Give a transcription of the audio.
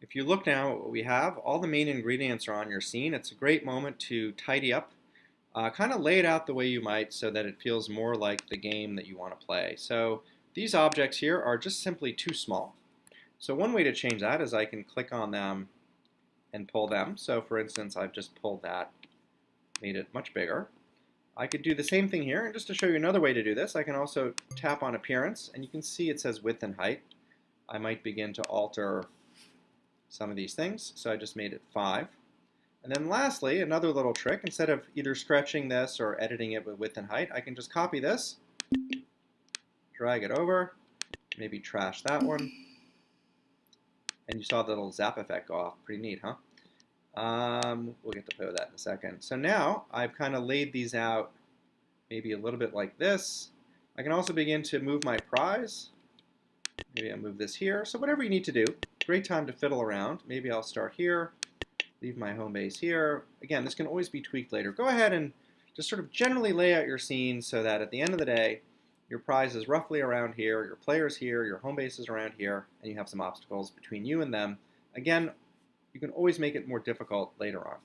If you look now at what we have, all the main ingredients are on your scene. It's a great moment to tidy up, uh, kind of lay it out the way you might so that it feels more like the game that you want to play. So these objects here are just simply too small. So one way to change that is I can click on them and pull them. So for instance, I've just pulled that, made it much bigger. I could do the same thing here, and just to show you another way to do this, I can also tap on appearance, and you can see it says width and height. I might begin to alter some of these things. So I just made it 5. And then lastly, another little trick, instead of either stretching this or editing it with width and height, I can just copy this, drag it over, maybe trash that one. And you saw the little zap effect go off. Pretty neat, huh? Um, we'll get to play with that in a second. So now I've kind of laid these out maybe a little bit like this. I can also begin to move my prize. Maybe I'll move this here. So whatever you need to do, great time to fiddle around. Maybe I'll start here, leave my home base here. Again, this can always be tweaked later. Go ahead and just sort of generally lay out your scene so that at the end of the day, your prize is roughly around here, your player's here, your home base is around here, and you have some obstacles between you and them. Again, you can always make it more difficult later on.